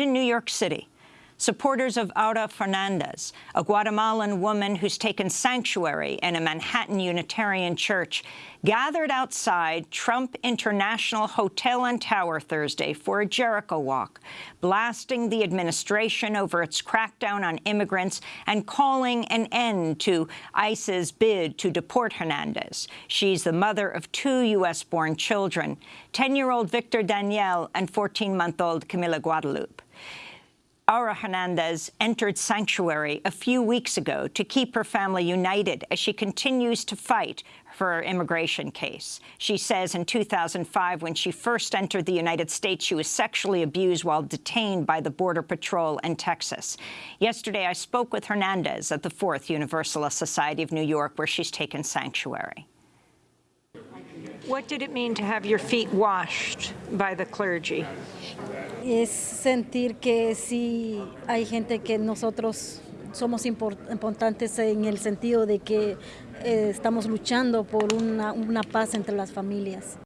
In New York City, supporters of Aura Hernandez, a Guatemalan woman who's taken sanctuary in a Manhattan Unitarian church, gathered outside Trump International Hotel and Tower Thursday for a Jericho walk, blasting the administration over its crackdown on immigrants and calling an end to ICE's bid to deport Hernandez. She's the mother of two U.S.-born children, 10-year-old Victor Daniel and 14-month-old Camila Guadalupe. Aura Hernandez entered sanctuary a few weeks ago to keep her family united as she continues to fight for her immigration case. She says in 2005, when she first entered the United States, she was sexually abused while detained by the Border Patrol in Texas. Yesterday, I spoke with Hernandez at the Fourth Universalist Society of New York, where she's taken sanctuary. What did it mean to have your feet washed by the clergy? Es sentir que sí hay gente que nosotros somos importantes en el sentido de que eh, estamos luchando por una, una paz entre las familias.